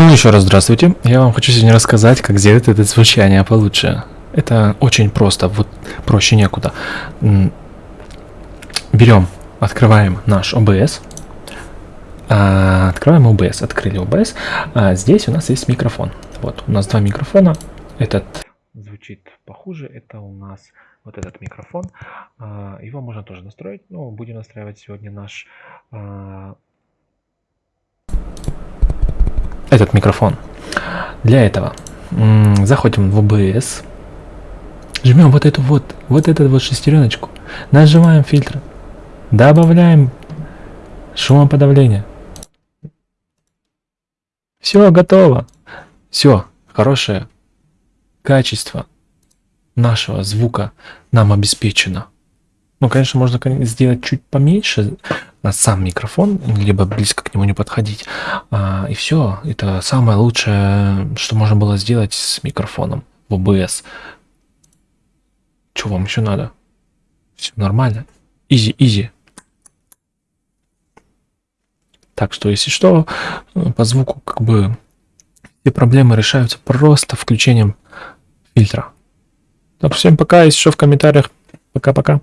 Ну, еще раз здравствуйте. Я вам хочу сегодня рассказать, как сделать это звучание получше. Это очень просто, вот проще некуда. Берем, открываем наш OBS. А, Открываем OBS, открыли OBS. А здесь у нас есть микрофон. Вот, у нас два микрофона. Этот звучит похуже, это у нас вот этот микрофон. А, Его можно тоже настроить, но будем настраивать сегодня наш а, этот микрофон. Для этого заходим в OBS, жмем вот эту вот, вот эту вот шестереночку, нажимаем фильтр, добавляем шумоподавление. Все готово. Все, хорошее качество нашего звука нам обеспечено. Ну, конечно, можно сделать чуть поменьше сам микрофон, либо близко к нему не подходить. А, и все. Это самое лучшее, что можно было сделать с микрофоном в OBS. Что вам еще надо? Все нормально. Изи, изи. Так что, если что, по звуку как бы все проблемы решаются просто включением фильтра. Так, всем пока, если что в комментариях. Пока-пока.